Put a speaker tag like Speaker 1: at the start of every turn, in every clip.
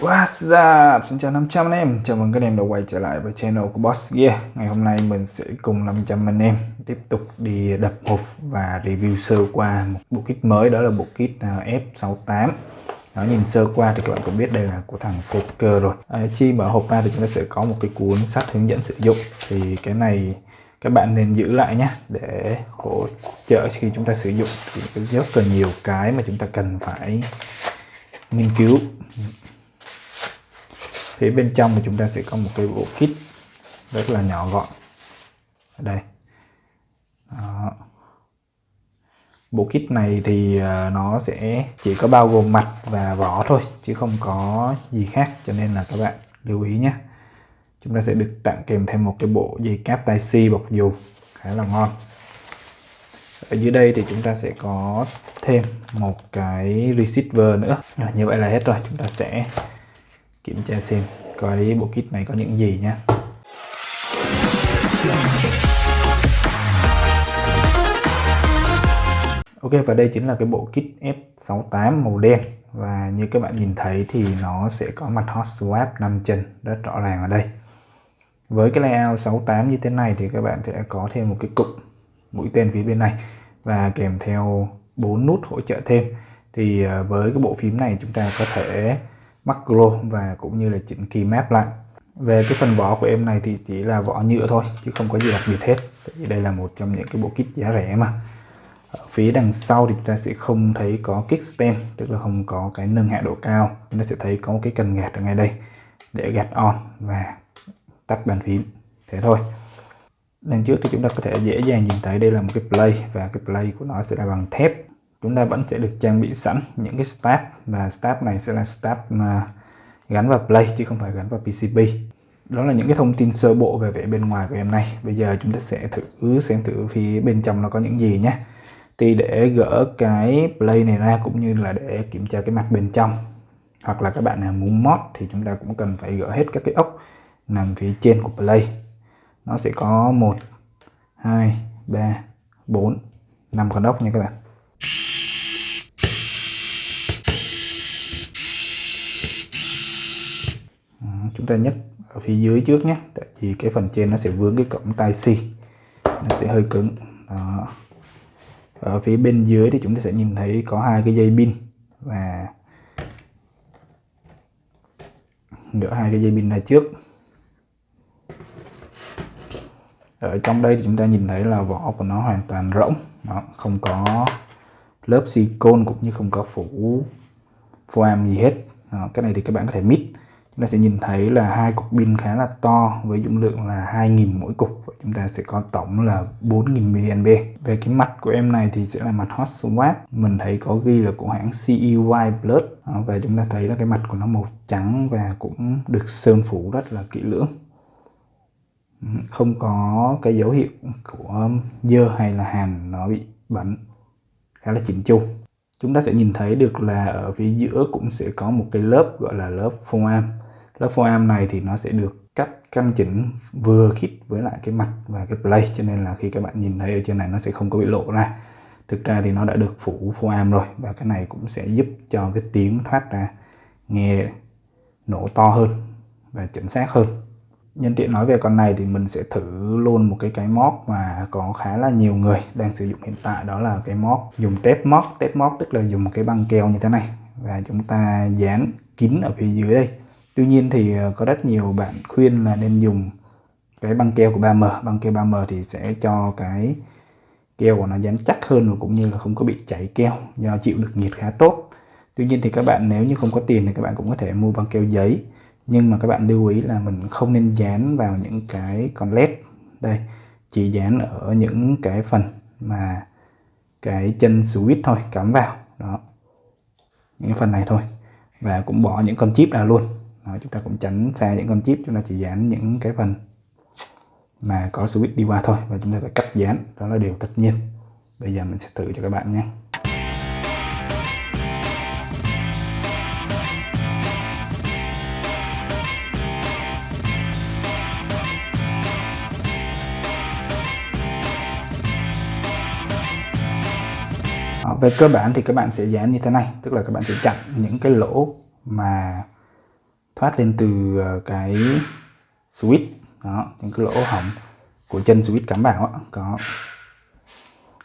Speaker 1: What's up? Xin chào 500 anh em, chào mừng các em đã quay trở lại với channel của Boss Gear. Ngày hôm nay mình sẽ cùng 500 anh em tiếp tục đi đập hộp và review sơ qua một bộ kit mới đó là bộ kit à, F68 Đó, nhìn sơ qua thì các bạn cũng biết đây là của thằng Faker rồi. À, Chi mở hộp ra thì chúng ta sẽ có một cái cuốn sách hướng dẫn sử dụng. Thì cái này các bạn nên giữ lại nhé để hỗ trợ khi chúng ta sử dụng. Thì rất là nhiều cái mà chúng ta cần phải nghiên cứu phía bên trong thì chúng ta sẽ có một cái bộ kit rất là nhỏ gọn. Ở đây. Đó. bộ kit này thì à, nó sẽ chỉ có bao gồm mặt và vỏ thôi, chứ không có gì khác, cho nên là các bạn lưu ý nhé. Chúng ta sẽ được tặng kèm thêm một cái bộ dây cáp tai si bọc dù, khá là ngon. Ở dưới đây thì chúng ta sẽ có thêm một cái receiver nữa. Như vậy là hết rồi. Chúng ta sẽ kiểm tra xem cái bộ kit này có những gì nhé Ok, và đây chính là cái bộ kit F68 màu đen. Và như các bạn nhìn thấy thì nó sẽ có mặt hot swap 5 chân, rất rõ ràng ở đây. Với cái layout 68 như thế này thì các bạn sẽ có thêm một cái cụm mũi tên phía bên này. Và kèm theo bốn nút hỗ trợ thêm. Thì ờ, với cái bộ phím này chúng ta có thể macro và cũng như là chỉnh key map lại. Về cái phần vỏ của em này thì chỉ là vỏ nhựa thôi, chứ không có gì đặc biệt hết. Tại vì đây là một trong những cái bộ kit giá rẻ mà. Ở phía đằng sau thì chúng ta sẽ không thấy có kickstand, tức là không có cái nâng hạ độ cao. Chúng ta sẽ thấy có một cái cần gạt ở ngay đây để gạt on và tắt bàn phím. Thế thôi. Đằng trước thì chúng ta có thể dễ dàng nhìn thấy đây là một cái play và cái play của nó sẽ là bằng thép chúng ta vẫn sẽ được trang bị sẵn những cái stab, và stab này sẽ là stab mà gắn vào play chứ không phải gắn vào PCB đó là những cái thông tin sơ bộ về vẻ bên ngoài của em này. Bây giờ chúng ta sẽ thử xem thử phía bên trong nó có những gì nhé. Thì để gỡ cái play này ra cũng như là để kiểm tra cái mặt bên trong, hoặc là các bạn nào muốn mod thì chúng ta cũng cần phải gỡ hết các cái ốc nằm phía trên của play. Nó sẽ có 1 2 3 4 5 con ốc nha các bạn. Chúng ta nhấc ở phía dưới trước nhé. Tại vì cái phần trên nó sẽ vướng cái cổng tai si nó sẽ hơi cứng. Đó. ở phía bên dưới thì chúng ta sẽ nhìn thấy có hai cái dây pin và gỡ hai cái dây pin ra trước. Ở trong đây thì chúng ta nhìn thấy là vỏ của nó hoàn toàn rỗng. Nó không có lớp silicon cũng như không có phủ foam gì hết. Đó, cái này thì các bạn có thể mít chúng ta sẽ nhìn thấy là hai cục pin khá là to với dung lượng là 2.000 mỗi cục. Và chúng ta sẽ có tổng là 4.000 mAh. Về cái mặt của em này thì sẽ là mặt hot swap. Mình thấy có ghi là của hãng CEY Plus à, và chúng ta thấy là cái mặt của nó màu trắng và cũng được sơn phủ rất là kỹ lưỡng. Ừ, không có cái dấu hiệu của dơ hay là hàn, nó bị bẩn. Khá là chỉnh chu. Chúng ta sẽ nhìn thấy được là ở phía giữa cũng sẽ có một cái lớp gọi là lớp foam lớp foam này thì nó sẽ được cắt, căn chỉnh vừa khít với lại cái mặt và cái play cho nên là khi các bạn nhìn thấy ở trên này nó sẽ không có bị lộ ra. Thực ra thì nó đã được phủ foam rồi và cái này cũng sẽ giúp cho cái tiếng thoát ra nghe nổ to hơn và chính xác hơn. Nhân tiện nói về con này thì mình sẽ thử luôn một cái cái móc mà có khá là nhiều người đang sử dụng hiện tại, đó là cái móc dùng tép móc. Tép móc tức là dùng một cái băng keo như thế này và chúng ta dán kín ở phía dưới đây tuy nhiên thì ờ, có rất nhiều bạn khuyên là nên dùng cái băng keo của 3M băng keo 3M thì sẽ cho cái keo của nó dán chắc hơn và cũng như là không có bị chảy keo, do chịu được nhiệt khá tốt. Tuy nhiên thì các bạn nếu như không có tiền thì các bạn cũng có thể mua băng keo giấy. Nhưng mà các bạn lưu ý là mình không nên dán vào những cái con led. Đây, chỉ dán ở những cái phần mà cái chân switch thôi, cắm vào. Đó, những phần này thôi. Và cũng bỏ những con chip ra luôn đó, chúng ta cũng tránh xa những con chip chúng ta chỉ dán những cái phần mà có switch đi qua thôi và chúng ta phải cắt dán. Đó là điều tất nhiên. Bây giờ mình sẽ thử cho các bạn nhé. Về cơ bản thì các bạn sẽ dán như thế này tức là các bạn sẽ chặn những cái lỗ mà phát lên từ ờ, cái switch. Đó những cái lỗ hỏng của chân switch cắm vào có.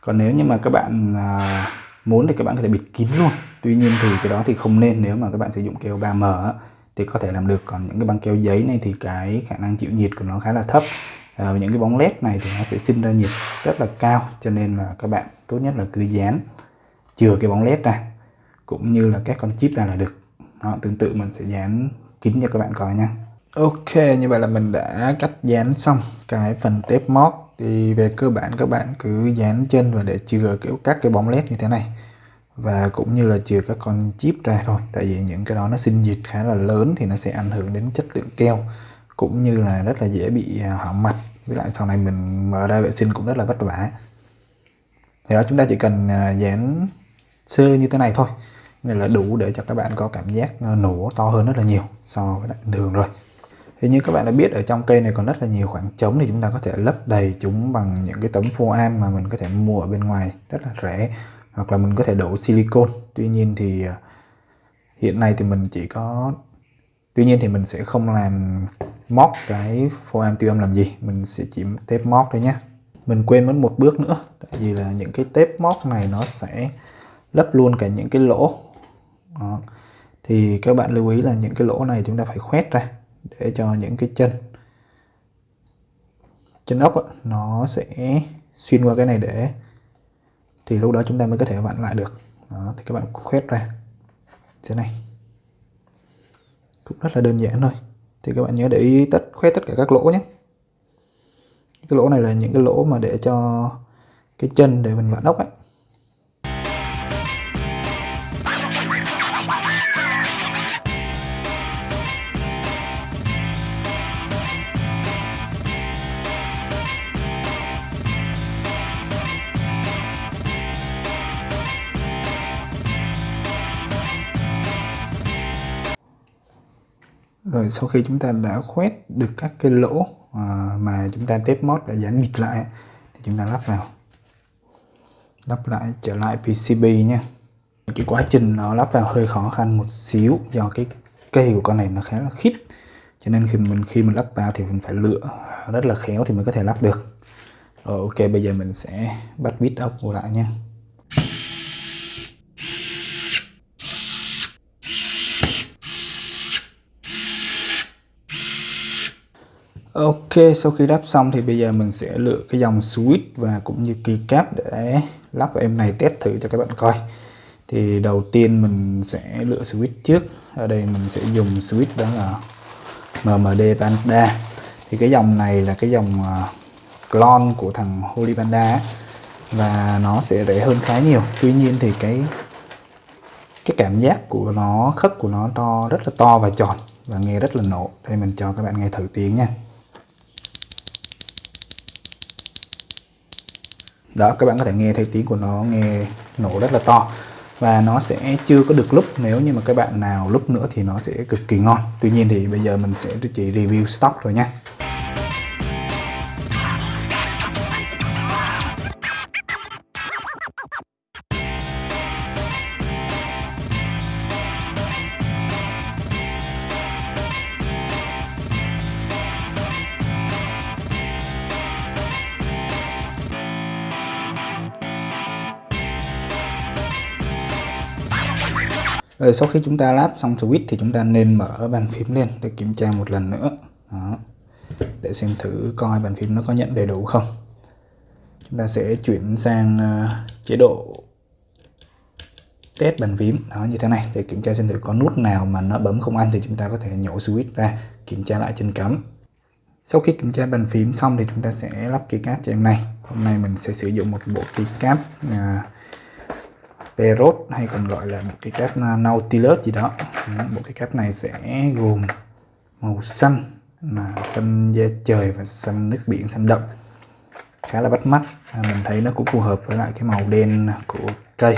Speaker 1: Còn nếu như mà các bạn à, muốn thì các bạn có thể bịt kín luôn. Tuy nhiên thì cái đó thì không nên. Nếu mà các bạn sử dụng keo 3M thì có thể làm được. Còn những cái băng keo giấy này thì cái khả năng chịu nhiệt của nó khá là thấp. À, những cái bóng led này thì nó sẽ sinh ra nhiệt rất là cao cho nên là các bạn tốt nhất là cứ dán chừa cái bóng led ra cũng như là các con chip ra là được. Đó, tương tự mình sẽ dán kín cho các bạn coi nha Ok, như vậy là mình đã cắt dán xong cái phần tép mót thì về cơ bản các bạn cứ dán chân và để chừa kiểu các cái bóng led như thế này. Và cũng như là chừa các con chip ra thôi, tại vì những cái đó nó sinh dịch khá là lớn thì nó sẽ ảnh hưởng đến chất lượng keo, cũng như là rất là dễ bị à, hỏng mặt. Với lại sau này mình mở ra vệ sinh cũng rất là vất vả. Thì đó, chúng ta chỉ cần à, dán sơ như thế này thôi nên là đủ để cho các bạn có cảm giác nổ to hơn rất là nhiều so với đường rồi. Thì như các bạn đã biết, ở trong cây này còn rất là nhiều khoảng trống thì chúng ta có thể lấp đầy chúng bằng những cái tấm foam mà mình có thể mua ở bên ngoài, rất là rẻ. Hoặc là mình có thể đổ silicon tuy nhiên thì à, hiện nay thì mình chỉ có, tuy nhiên thì mình sẽ không làm móc cái foam tiêu âm làm gì. Mình sẽ chỉ tép móc thôi nhé mình quên mất một bước nữa, tại vì là những cái tép móc này nó sẽ lấp luôn cả những cái lỗ đó. thì các bạn lưu ý là những cái lỗ này chúng ta phải khoét ra để cho những cái chân chân ốc nó sẽ xuyên qua cái này để thì lúc đó chúng ta mới có thể vặn lại được. Đó, thì các bạn khoét ra. Thế này. Cũng rất là đơn giản thôi. Thì các bạn nhớ để ý tất khoét tất cả các lỗ nhé. Cái lỗ này là những cái lỗ mà để cho cái chân để mình vặn ốc ấy rồi sau khi chúng ta đã khoét được các cái lỗ à, mà chúng ta tép mót đã dán bịt lại thì chúng ta lắp vào. Lắp lại trở lại PCB nha. Cái quá trình nó lắp vào hơi khó khăn một xíu do cái cây của con này nó khá là khít. Cho nên khi mình khi mình lắp vào thì mình phải lựa rất là khéo thì mới có thể lắp được. Rồi ok bây giờ mình sẽ bắt bít ốc lại nha. Ok, sau khi lắp xong thì bây giờ mình sẽ lựa cái dòng switch và cũng như keycap để lắp vào em này test thử cho các bạn coi. Thì đầu tiên mình sẽ lựa switch trước. Ở đây mình sẽ dùng switch đó là MMD Panda. Thì cái dòng này là cái dòng ờ, clone của thằng Holy Panda và nó sẽ rẻ hơn khá nhiều. Tuy nhiên thì cái cái cảm giác của nó khất của nó to rất là to và tròn và nghe rất là nổ. Đây mình cho các bạn nghe thử tiếng nha. Đó, các bạn có thể nghe thấy tiếng của nó, nghe nổ rất là to và nó sẽ chưa có được lúc, nếu như mà các bạn nào lúc nữa thì nó sẽ cực kỳ ngon tuy nhiên thì bây giờ mình sẽ chỉ review stock thôi nha. Rồi sau khi chúng ta lắp xong switch thì chúng ta nên mở bàn phím lên để kiểm tra một lần nữa. Đó. Để xem thử coi bàn phím nó có nhận đầy đủ không. Chúng ta sẽ chuyển sang uh, chế độ test bàn phím đó như thế này để kiểm tra xem thử có nút nào mà nó bấm không ăn thì chúng ta có thể nhổ switch ra kiểm tra lại trên cắm. Sau khi kiểm tra bàn phím xong thì chúng ta sẽ lắp keycap cho em này. Hôm nay mình sẽ sử dụng một bộ keycap Perot hay còn gọi là một cái cáp Nautilus gì đó. Bộ cái cáp này sẽ gồm màu xanh là xanh da trời và xanh nước biển xanh đậm. Khá là bắt mắt. À, mình thấy nó cũng phù hợp với lại cái màu đen của cây.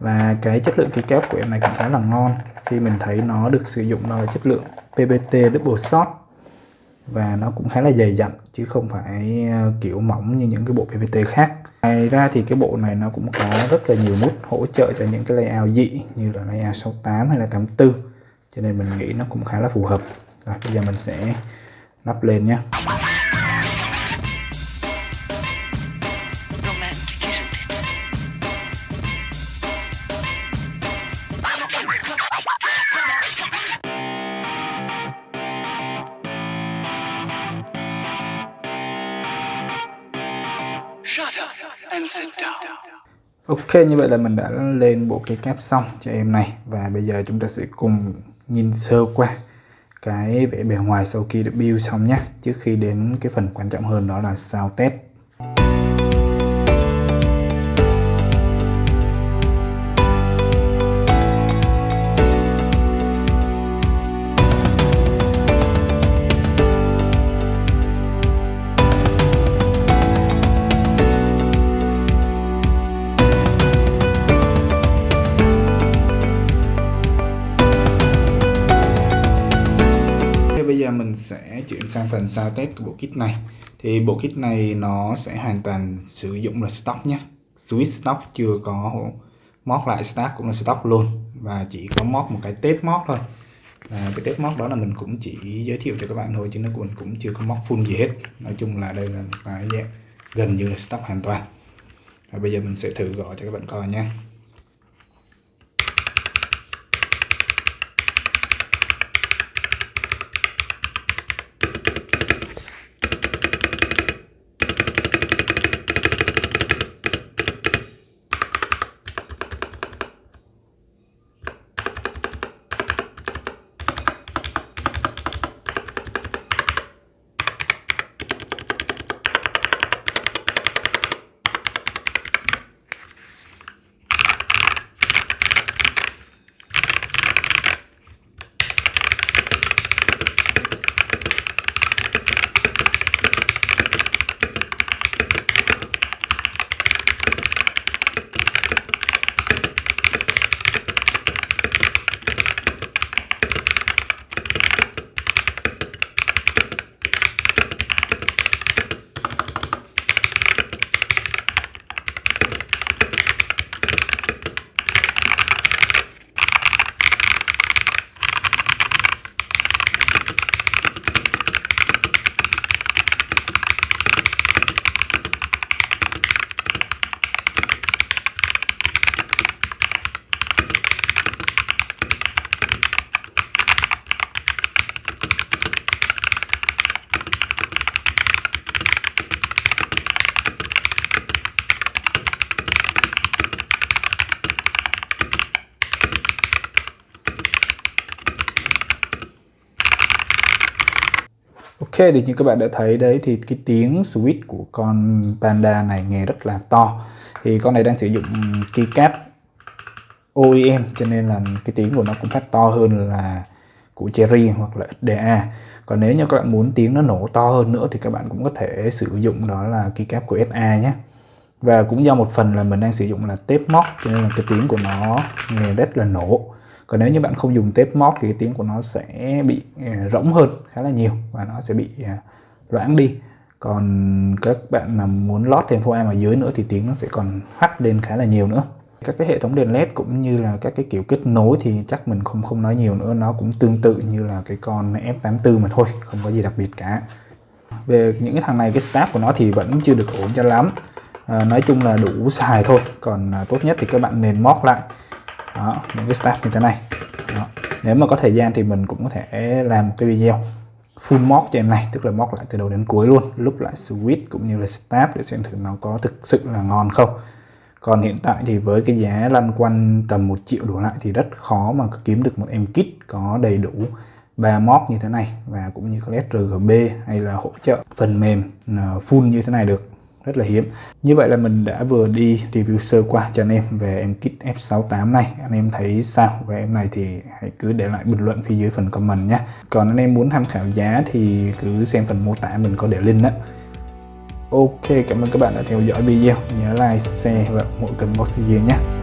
Speaker 1: Và cái chất lượng cái kép của em này cũng khá là ngon. Khi mình thấy nó được sử dụng đó là chất lượng PBT double shot. Và nó cũng khá là dày dặn chứ không phải ờ, kiểu mỏng như những cái bộ PPT khác ngoài ra thì cái bộ này nó cũng có rất là nhiều nút hỗ trợ cho những cái layout dị như là layout 68 hay là 84 cho nên mình nghĩ nó cũng khá là phù hợp. Rồi, bây giờ mình sẽ lắp lên nhé Ok, như vậy là mình đã lên bộ cái cáp xong cho em này. Và bây giờ chúng ta sẽ cùng nhìn sơ qua cái vẻ bề ngoài sau khi được build xong nhé. Trước khi đến cái phần quan trọng hơn đó là sao test. Sang phần sao test của bộ kit này. Thì bộ kit này nó sẽ hoàn toàn sử dụng là stock nhé. Switch stock chưa có mod lại start cũng là stock luôn và chỉ có mod một cái test mod thôi. Và cái test mod đó là mình cũng chỉ giới thiệu cho các bạn thôi chứ nó cũng cũng chưa có mod full gì hết. Nói chung là đây là một cái dạng gần như là stock hoàn toàn. Và bây giờ mình sẽ thử gọi cho các bạn coi nha. Ok thì như các bạn đã thấy đấy, thì cái tiếng switch của con Panda này nghe rất là to. Thì con này đang sử dụng keycap OEM cho nên là cái tiếng của nó cũng phát to hơn là của Cherry hoặc là XDA còn nếu như các bạn muốn tiếng nó nổ to hơn nữa thì các bạn cũng có thể sử dụng đó là keycap của SA nhé. Và cũng do một phần là mình đang sử dụng là tape mod cho nên là cái tiếng của nó nghe rất là nổ còn nếu như bạn không dùng tape mod thì cái tiếng của nó sẽ bị à, rỗng hơn khá là nhiều và nó sẽ bị à, loãng đi. Còn các bạn mà muốn lót thêm foam ở dưới nữa thì tiếng nó sẽ còn hắt lên khá là nhiều nữa. Các cái hệ thống đèn led cũng như là các cái kiểu kết nối thì chắc mình không không nói nhiều nữa. Nó cũng tương tự như là cái con F84 mà thôi không có gì đặc biệt cả. Về những cái thằng này cái start của nó thì vẫn chưa được ổn cho lắm. À, nói chung là đủ xài thôi. Còn à, tốt nhất thì các bạn nên móc lại đó, những cái step như thế này đó. nếu mà có thời gian thì mình cũng có thể làm một cái video full mod cho em này tức là mod lại từ đầu đến cuối luôn lúc lại switch cũng như là step để xem thử nó có thực sự là ngon không còn hiện tại thì với cái giá lăn quanh tầm 1 triệu đổ lại thì rất khó mà kiếm được một em kit có đầy đủ ba mod như thế này và cũng như có RGB hay là hỗ trợ phần mềm ờ, full như thế này được rất là hiếm. Như vậy là mình đã vừa đi review sơ qua cho anh em về em kit F68 này. Anh em thấy sao? Về em này thì hãy cứ để lại bình luận phía dưới phần comment nhé. Còn anh em muốn tham khảo giá thì cứ xem phần mô tả mình có để link đó Ok, cảm ơn các bạn đã theo dõi video. Nhớ like, share và mỗi kênh box nhé.